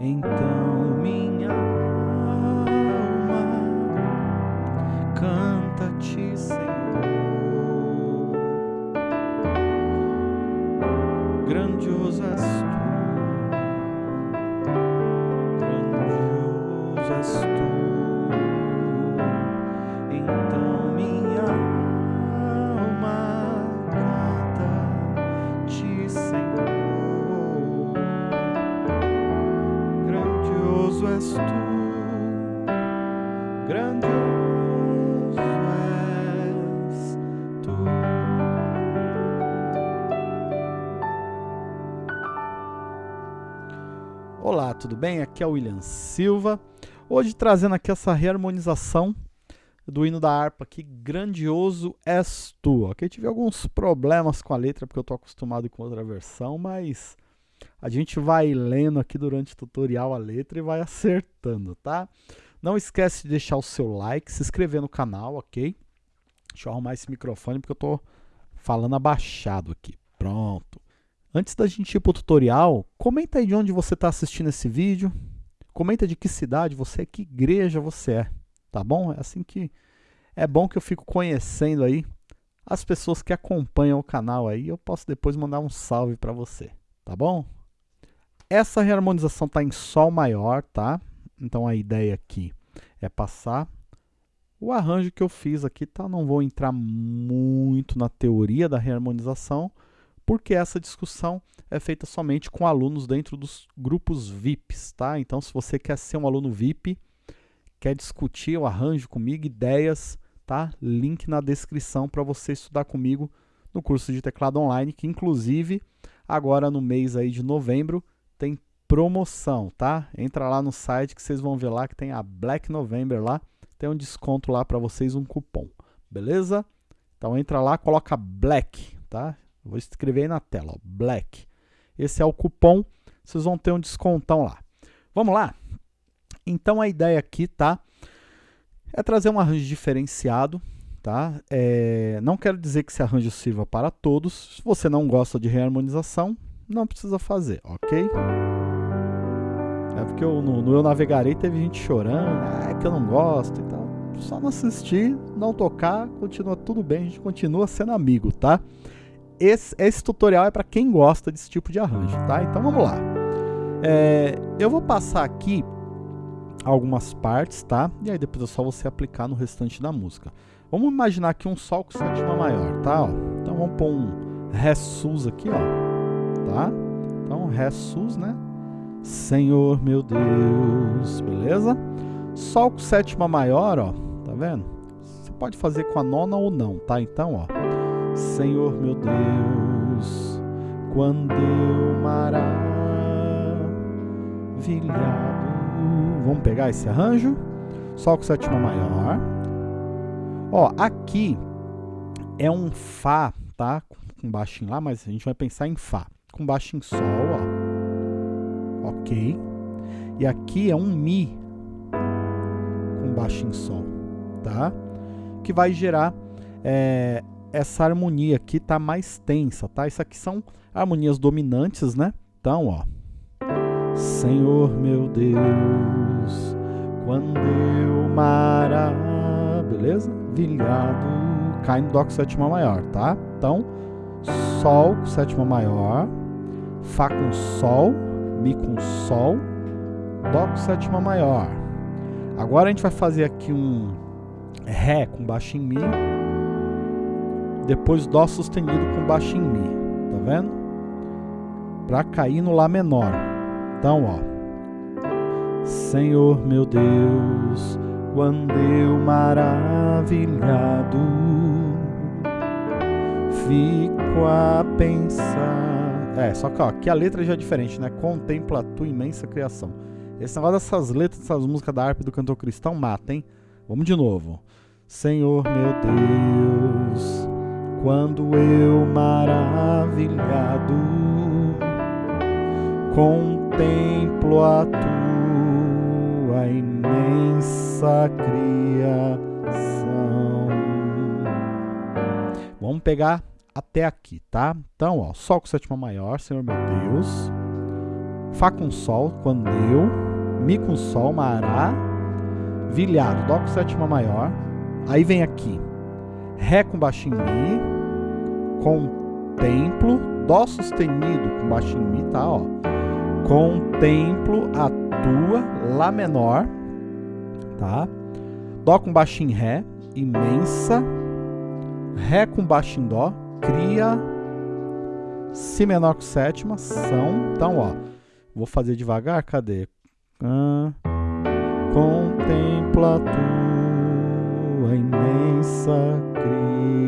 Então minha alma canta-te, Senhor. Olá, tudo bem? Aqui é o William Silva. Hoje trazendo aqui essa reharmonização do hino da harpa aqui, Grandioso És Tu. Ok, tive alguns problemas com a letra porque eu tô acostumado com outra versão, mas a gente vai lendo aqui durante o tutorial a letra e vai acertando, tá? Não esquece de deixar o seu like, se inscrever no canal, ok? Deixa eu arrumar esse microfone porque eu tô falando abaixado aqui. Pronto. Antes da gente ir para o tutorial, comenta aí de onde você está assistindo esse vídeo. Comenta de que cidade você é, que igreja você é, tá bom? É assim que é bom que eu fico conhecendo aí as pessoas que acompanham o canal aí. Eu posso depois mandar um salve para você, tá bom? Essa reharmonização está em Sol maior, tá? Então a ideia aqui é passar o arranjo que eu fiz aqui, tá? Não vou entrar muito na teoria da reharmonização, porque essa discussão é feita somente com alunos dentro dos grupos VIPs, tá? Então, se você quer ser um aluno VIP, quer discutir o arranjo comigo, ideias, tá? Link na descrição para você estudar comigo no curso de teclado online, que inclusive agora no mês aí de novembro tem promoção, tá? Entra lá no site que vocês vão ver lá que tem a Black November lá, tem um desconto lá para vocês, um cupom, beleza? Então entra lá, coloca Black, tá? Vou escrever aí na tela, ó, Black. Esse é o cupom, vocês vão ter um descontão lá. Vamos lá? Então a ideia aqui, tá? É trazer um arranjo diferenciado, tá? É, não quero dizer que esse arranjo sirva para todos. Se você não gosta de reharmonização, não precisa fazer, ok? É porque eu, no, no Eu Navegarei teve gente chorando, ah, é que eu não gosto e tal. Só não assistir, não tocar, continua tudo bem, a gente continua sendo amigo, tá? Esse, esse tutorial é para quem gosta desse tipo de arranjo, tá? Então vamos lá. É, eu vou passar aqui algumas partes, tá? E aí depois é só você aplicar no restante da música. Vamos imaginar aqui um Sol com sétima maior, tá? Ó, então vamos pôr um Ré sus aqui, ó, tá? Então Ré sus, né? Senhor meu Deus, beleza? Sol com sétima maior, ó, tá vendo? Você pode fazer com a nona ou não, tá? Então, ó, Senhor meu Deus, quando eu maravilhado. Vamos pegar esse arranjo. Sol com sétima maior. Ó, aqui é um Fá, tá? Com baixo em Lá, mas a gente vai pensar em Fá. Com baixo em Sol, ó. Ok. E aqui é um Mi com baixo em Sol, tá? Que vai gerar é, essa harmonia aqui tá mais tensa, tá? Isso aqui são harmonias dominantes, né? Então, ó. Senhor meu Deus, quando eu mara, beleza? Vilhado, cai no Dó com sétima maior, tá? Então, Sol com sétima maior, Fá com Sol, Mi com Sol, Dó com sétima maior. Agora a gente vai fazer aqui um Ré com baixo em Mi, depois Dó sustenido com baixo em Mi, tá vendo? Para cair no Lá menor. Então, ó. Senhor meu Deus, quando eu maravilhado fico a pensar. É, só que ó, aqui a letra já é diferente, né? Contempla a tua imensa criação. Esse negócio dessas letras, dessas músicas da harpa do cantor cristão mata, hein? Vamos de novo. Senhor meu Deus, quando eu maravilhado contemplo a tua imensa criação. Vamos pegar até aqui, tá? Então, ó, Sol com sétima maior, Senhor meu Deus. Fá com Sol, quando deu, Mi com Sol, Mará, Vilhado, Dó com sétima maior, aí vem aqui, Ré com baixo em Mi, Contemplo, Dó sustenido com baixo em Mi, tá, ó, Contemplo a tua, Lá menor, tá, Dó com baixo em Ré, Imensa, Ré com baixo em Dó, Cria, Si menor com sétima, São, então, ó, vou fazer devagar, cadê? Ah, contempla tua imensa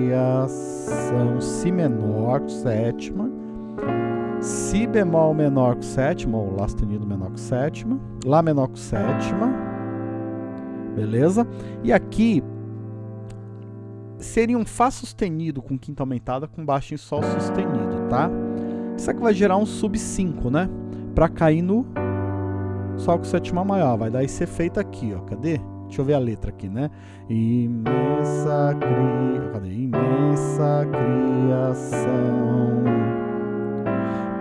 criação. Si menor sétima. Si bemol menor com sétima, ou Lá sustenido menor com sétima. Lá menor com sétima. Beleza? E aqui seria um Fá sustenido com quinta aumentada com baixo em Sol sustenido, tá? Isso aqui vai gerar um sub 5, né? Pra cair no Sol com sétima maior. Vai dar esse efeito aqui, ó. Cadê? Deixa eu ver a letra aqui, né? Imensa cria... Cadê? Imensa criação.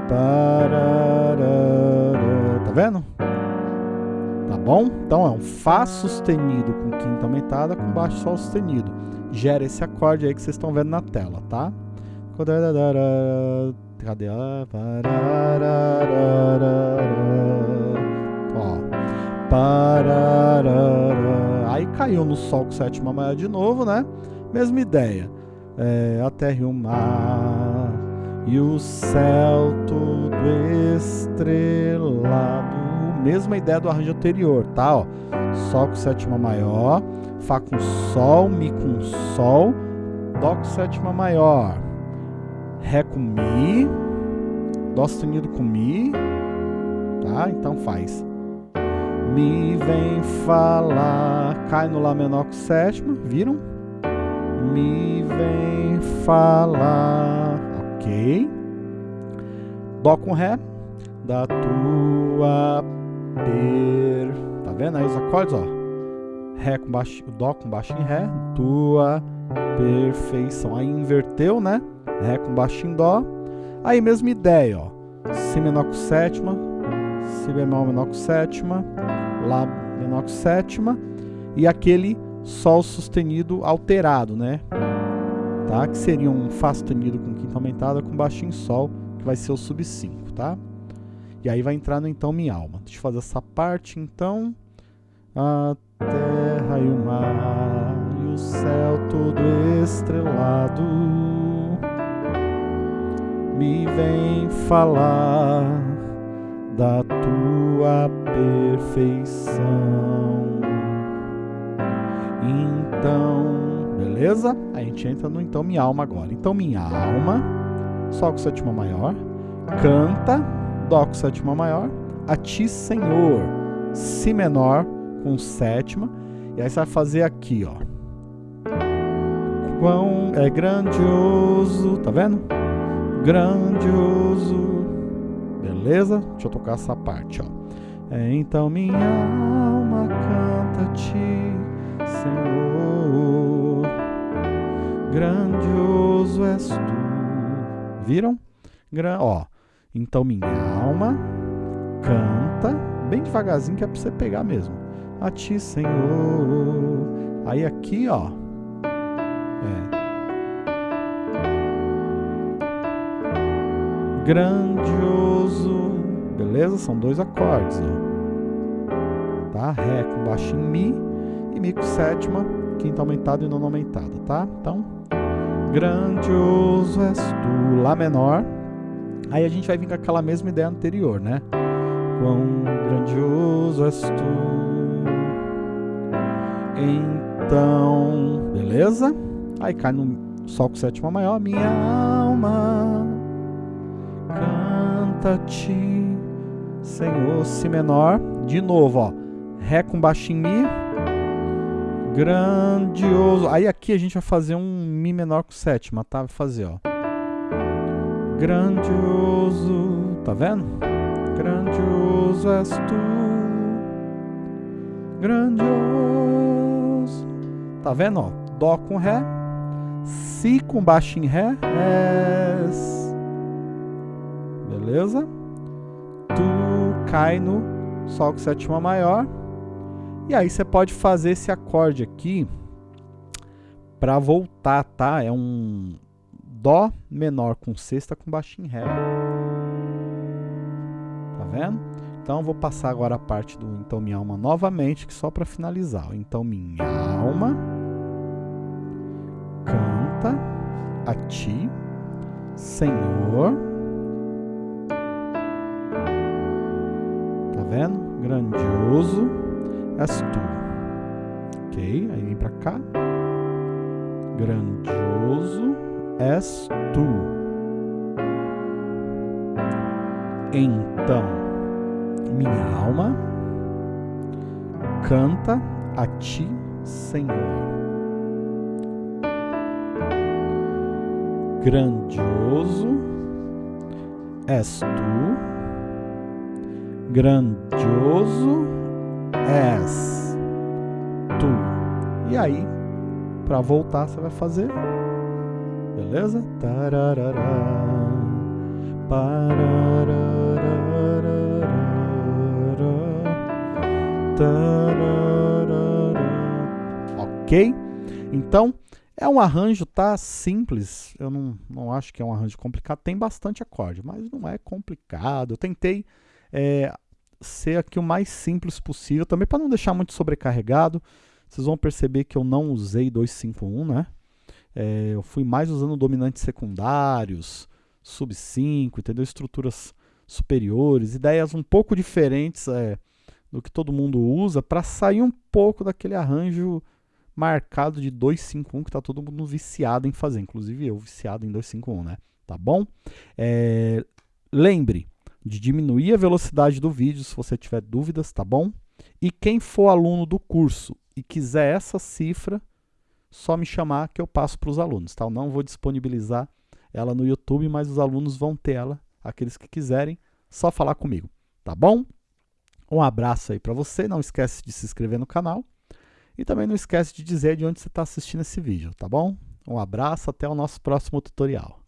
Pararara. Tá vendo? Tá bom? Então é um Fá sustenido com quinta aumentada com baixo Sol sustenido. Gera esse acorde aí que vocês estão vendo na tela, tá? Cadê? Pararara. Caiu no Sol com sétima maior de novo, né? Mesma ideia. É, a terra e o mar e o céu tudo estrelado. Mesma ideia do arranjo anterior, tá? Ó, Sol com sétima maior, Fá com Sol, Mi com Sol, Dó com sétima maior, Ré com Mi, Dó sustenido com Mi, tá? Então faz me vem falar, cai no Lá menor com sétima, viram? Me vem falar, ok. Dó com Ré, da tua per, tá vendo aí os acordes, ó? Ré com baixo, Dó com baixo em Ré, tua perfeição. Aí inverteu, né? Ré com baixo em Dó. Aí mesma ideia, ó. Si menor com sétima, Si bemol menor com sétima, Lá menor com sétima e aquele Sol sustenido alterado, né? Tá? Que seria um Fá sustenido com quinta aumentada com baixinho Sol, que vai ser o sub 5, tá? E aí vai entrar no então minha alma. Deixa eu fazer essa parte então. A terra e o mar e o céu todo estrelado me vem falar da tua perfeição. Então, beleza? A gente entra no então minha alma agora. Então minha alma, Sol com sétima maior, canta, Dó com sétima maior, a ti Senhor, Si menor com sétima, e aí você vai fazer aqui, ó. Quão é grandioso, tá vendo? Grandioso Beleza? Deixa eu tocar essa parte, ó. É, então minha alma canta-te, Senhor. Grandioso és tu. Viram? Gra ó. Então minha alma canta, bem devagarzinho que é pra você pegar mesmo. A ti, Senhor. Aí aqui, ó. É. grandioso. Beleza? São dois acordes. Ó. Tá? Ré com baixo em Mi e Mi com sétima, quinta aumentada e nona aumentada, tá? Então, grandioso és tu, Lá menor. Aí a gente vai vir com aquela mesma ideia anterior, né? Quão grandioso és tu. Então, beleza? Aí cai no Sol com sétima maior, minha alma canta-te, Senhor, Si menor. De novo, ó. Ré com baixinho Mi. Grandioso. Aí aqui a gente vai fazer um Mi menor com sétima, tá? Vai fazer, ó. Grandioso. Tá vendo? Grandioso és tu. Grandioso. Tá vendo, ó? Dó com Ré. Si com baixo em Ré. És beleza? Tu cai no Sol com sétima maior. E aí você pode fazer esse acorde aqui para voltar, tá? É um Dó menor com sexta com baixo em Ré. Tá vendo? Então vou passar agora a parte do Então Minha Alma novamente, que só para finalizar. Então Minha Alma canta a Ti, Senhor. Vendo? Grandioso és Tu. Ok, aí vem para cá. Grandioso és Tu. Então, minha alma canta a Ti, Senhor. Grandioso és Tu, grandioso és Tu. E aí, para voltar, você vai fazer, beleza? Ok? Então, é um arranjo, tá? Simples. Eu não, não acho que é um arranjo complicado. Tem bastante acorde, mas não é complicado. Eu tentei é, ser aqui o mais simples possível, também para não deixar muito sobrecarregado. Vocês vão perceber que eu não usei 251, né? É, eu fui mais usando dominantes secundários, sub 5, entendeu? Estruturas superiores, ideias um pouco diferentes é, do que todo mundo usa para sair um pouco daquele arranjo marcado de 251 que está todo mundo viciado em fazer, inclusive eu viciado em 251, né? Tá bom? É, lembre de diminuir a velocidade do vídeo se você tiver dúvidas, tá bom? E quem for aluno do curso e quiser essa cifra, só me chamar que eu passo para os alunos, tá? Eu não vou disponibilizar ela no YouTube, mas os alunos vão ter ela aqueles que quiserem, só falar comigo, tá bom? Um abraço aí para você, não esquece de se inscrever no canal e também não esquece de dizer de onde você está assistindo esse vídeo, tá bom? Um abraço, até o nosso próximo tutorial.